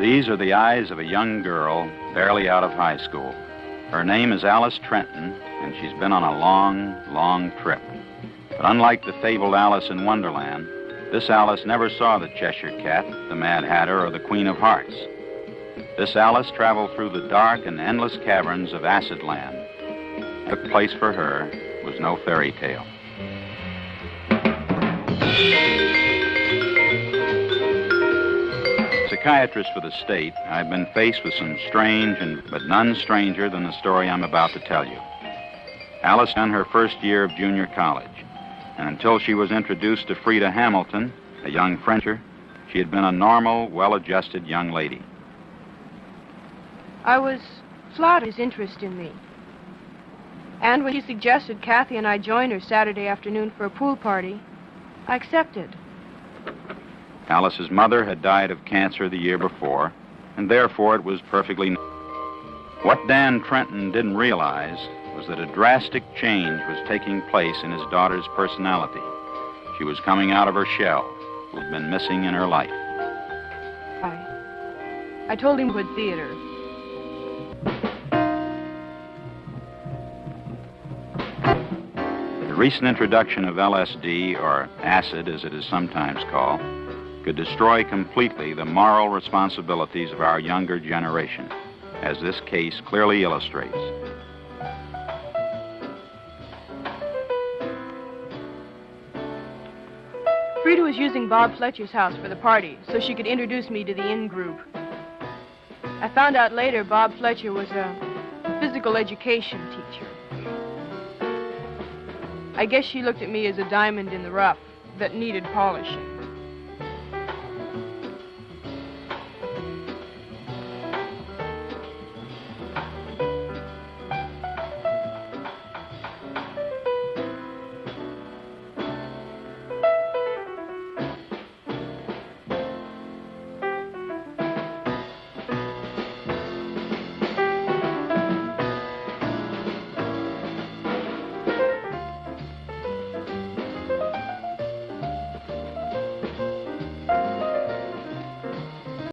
These are the eyes of a young girl barely out of high school. Her name is Alice Trenton, and she's been on a long, long trip. But unlike the fabled Alice in Wonderland, this Alice never saw the Cheshire Cat, the Mad Hatter, or the Queen of Hearts. This Alice traveled through the dark and endless caverns of Acid Land. The place for her was no fairy tale. Psychiatrist for the state, I've been faced with some strange and but none stranger than the story I'm about to tell you. Alice in her first year of junior college, and until she was introduced to Frida Hamilton, a young Frencher, she had been a normal, well-adjusted young lady. I was flattered his interest in me. And when he suggested Kathy and I join her Saturday afternoon for a pool party, I accepted. Alice's mother had died of cancer the year before, and therefore it was perfectly. What Dan Trenton didn't realize was that a drastic change was taking place in his daughter's personality. She was coming out of her shell, who had been missing in her life. I, I told him about theater. The recent introduction of LSD, or acid as it is sometimes called, could destroy completely the moral responsibilities of our younger generation, as this case clearly illustrates. Frida was using Bob Fletcher's house for the party so she could introduce me to the in group. I found out later Bob Fletcher was a physical education teacher. I guess she looked at me as a diamond in the rough that needed polishing.